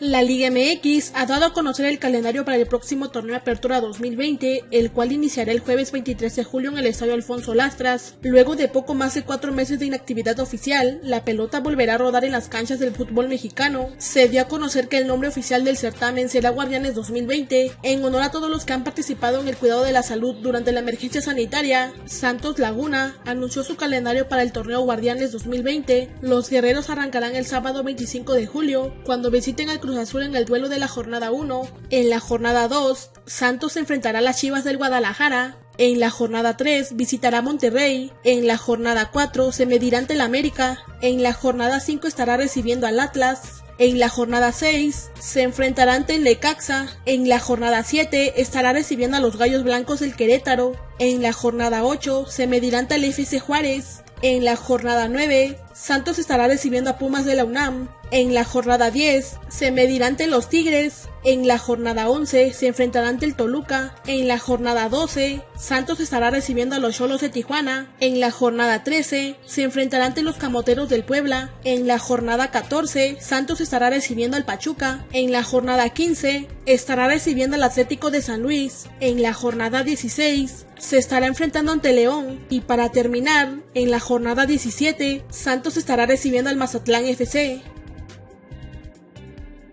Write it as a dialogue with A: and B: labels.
A: La Liga MX ha dado a conocer el calendario para el próximo torneo Apertura 2020, el cual iniciará el jueves 23 de julio en el Estadio Alfonso Lastras. Luego de poco más de cuatro meses de inactividad oficial, la pelota volverá a rodar en las canchas del fútbol mexicano. Se dio a conocer que el nombre oficial del certamen será Guardianes 2020, en honor a todos los que han participado en el cuidado de la salud durante la emergencia sanitaria. Santos Laguna anunció su calendario para el torneo Guardianes 2020. Los guerreros arrancarán el sábado 25 de julio, cuando visiten al Azul en el duelo de la jornada 1. En la jornada 2, Santos enfrentará a las Chivas del Guadalajara. En la jornada 3 visitará Monterrey. En la jornada 4 se medirá ante el América. En la jornada 5 estará recibiendo al Atlas. En la jornada 6 se enfrentará ante el Necaxa. En la jornada 7 estará recibiendo a los Gallos Blancos del Querétaro. En la jornada 8 se medirá ante el FC Juárez. En la jornada 9 Santos estará recibiendo a Pumas de la UNAM. En la jornada 10 se medirá ante los Tigres. En la jornada 11 se enfrentará ante el Toluca. En la jornada 12 Santos estará recibiendo a los Cholos de Tijuana. En la jornada 13 se enfrentará ante los Camoteros del Puebla. En la jornada 14 Santos estará recibiendo al Pachuca. En la jornada 15 estará recibiendo al Atlético de San Luis. En la jornada 16 se estará enfrentando ante León. Y para terminar, en la jornada 17 Santos estará recibiendo al Mazatlán FC.